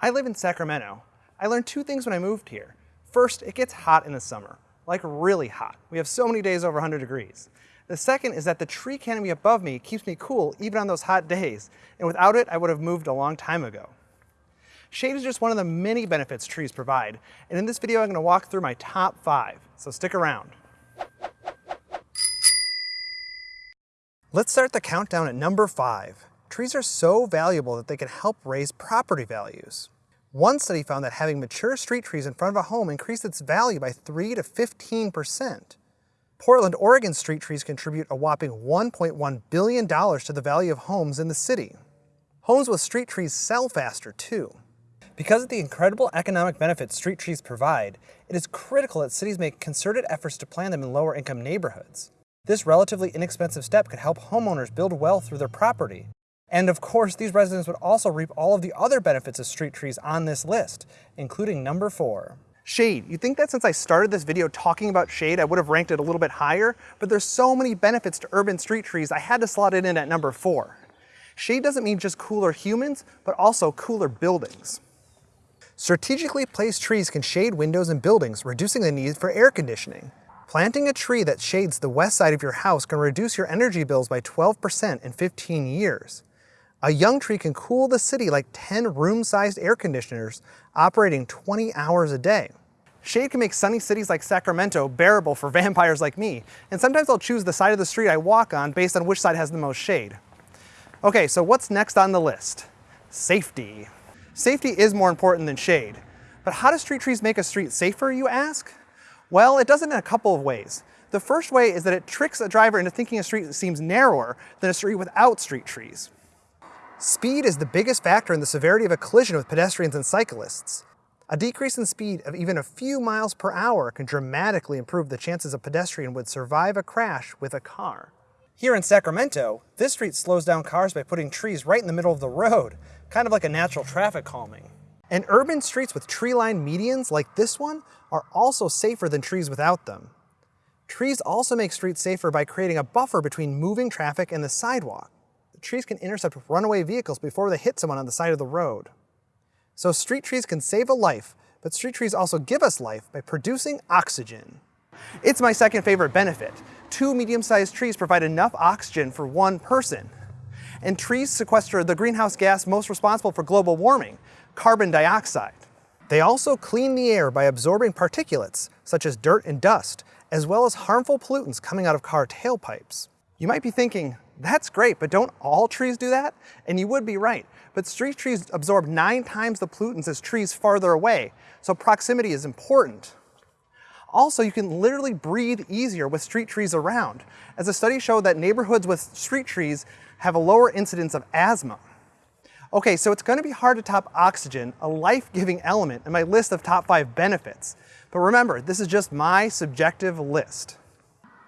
I live in Sacramento. I learned two things when I moved here. First, it gets hot in the summer, like really hot. We have so many days over 100 degrees. The second is that the tree canopy above me keeps me cool even on those hot days, and without it, I would have moved a long time ago. Shade is just one of the many benefits trees provide, and in this video I'm going to walk through my top five, so stick around. Let's start the countdown at number five. Trees are so valuable that they can help raise property values. One study found that having mature street trees in front of a home increased its value by 3 to 15%. Portland, Oregon street trees contribute a whopping $1.1 billion to the value of homes in the city. Homes with street trees sell faster too. Because of the incredible economic benefits street trees provide, it is critical that cities make concerted efforts to plant them in lower income neighborhoods. This relatively inexpensive step could help homeowners build wealth through their property, and of course, these residents would also reap all of the other benefits of street trees on this list, including number four. Shade. You'd think that since I started this video talking about shade, I would have ranked it a little bit higher, but there's so many benefits to urban street trees, I had to slot it in at number four. Shade doesn't mean just cooler humans, but also cooler buildings. Strategically placed trees can shade windows and buildings, reducing the need for air conditioning. Planting a tree that shades the west side of your house can reduce your energy bills by 12% in 15 years. A young tree can cool the city like 10 room-sized air conditioners operating 20 hours a day. Shade can make sunny cities like Sacramento bearable for vampires like me, and sometimes I'll choose the side of the street I walk on based on which side has the most shade. Okay, so what's next on the list? Safety. Safety is more important than shade. But how do street trees make a street safer, you ask? Well, it does it in a couple of ways. The first way is that it tricks a driver into thinking a street that seems narrower than a street without street trees. Speed is the biggest factor in the severity of a collision with pedestrians and cyclists. A decrease in speed of even a few miles per hour can dramatically improve the chances a pedestrian would survive a crash with a car. Here in Sacramento, this street slows down cars by putting trees right in the middle of the road, kind of like a natural traffic calming. And urban streets with tree-lined medians like this one are also safer than trees without them. Trees also make streets safer by creating a buffer between moving traffic and the sidewalk trees can intercept runaway vehicles before they hit someone on the side of the road. So street trees can save a life, but street trees also give us life by producing oxygen. It's my second favorite benefit. Two medium-sized trees provide enough oxygen for one person. And trees sequester the greenhouse gas most responsible for global warming, carbon dioxide. They also clean the air by absorbing particulates, such as dirt and dust, as well as harmful pollutants coming out of car tailpipes. You might be thinking, that's great, but don't all trees do that? And you would be right. But street trees absorb nine times the pollutants as trees farther away, so proximity is important. Also, you can literally breathe easier with street trees around, as a study showed that neighborhoods with street trees have a lower incidence of asthma. Okay, so it's gonna be hard to top oxygen, a life-giving element in my list of top five benefits. But remember, this is just my subjective list.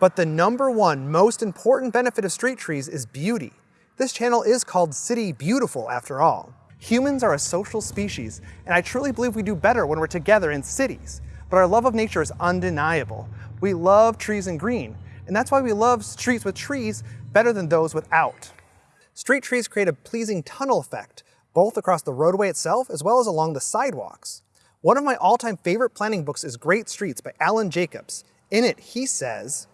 But the number one most important benefit of street trees is beauty. This channel is called City Beautiful after all. Humans are a social species, and I truly believe we do better when we're together in cities. But our love of nature is undeniable. We love trees and green, and that's why we love streets with trees better than those without. Street trees create a pleasing tunnel effect, both across the roadway itself as well as along the sidewalks. One of my all-time favorite planning books is Great Streets by Allan Jacobs. In it, he says,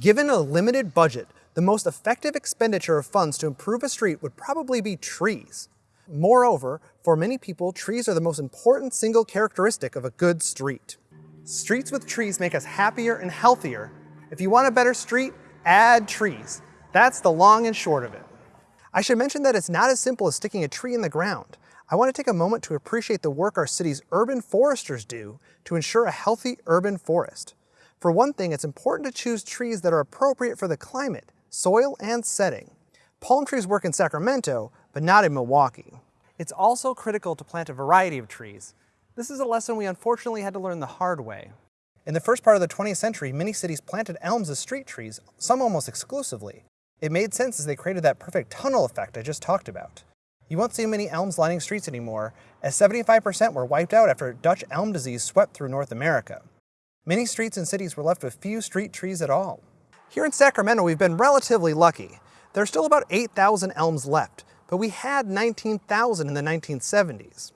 Given a limited budget, the most effective expenditure of funds to improve a street would probably be trees. Moreover, for many people, trees are the most important single characteristic of a good street. Streets with trees make us happier and healthier. If you want a better street, add trees. That's the long and short of it. I should mention that it's not as simple as sticking a tree in the ground. I want to take a moment to appreciate the work our city's urban foresters do to ensure a healthy urban forest. For one thing, it's important to choose trees that are appropriate for the climate, soil, and setting. Palm trees work in Sacramento, but not in Milwaukee. It's also critical to plant a variety of trees. This is a lesson we unfortunately had to learn the hard way. In the first part of the 20th century, many cities planted elms as street trees, some almost exclusively. It made sense as they created that perfect tunnel effect I just talked about. You won't see many elms lining streets anymore, as 75% were wiped out after Dutch elm disease swept through North America. Many streets and cities were left with few street trees at all. Here in Sacramento, we've been relatively lucky. There are still about 8,000 elms left, but we had 19,000 in the 1970s.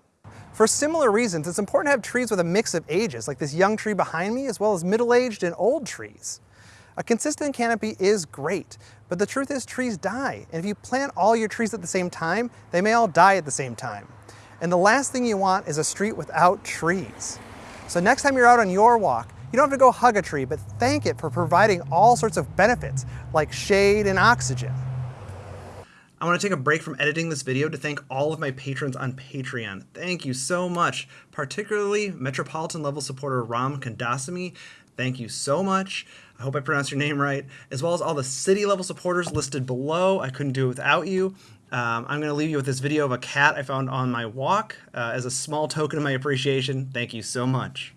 For similar reasons, it's important to have trees with a mix of ages, like this young tree behind me, as well as middle-aged and old trees. A consistent canopy is great, but the truth is trees die, and if you plant all your trees at the same time, they may all die at the same time. And the last thing you want is a street without trees. So next time you're out on your walk, you don't have to go hug a tree, but thank it for providing all sorts of benefits, like shade and oxygen. I want to take a break from editing this video to thank all of my patrons on Patreon. Thank you so much, particularly Metropolitan level supporter Ram Kandasamy. Thank you so much. I hope I pronounced your name right, as well as all the city level supporters listed below. I couldn't do it without you. Um, I'm going to leave you with this video of a cat I found on my walk uh, as a small token of my appreciation. Thank you so much.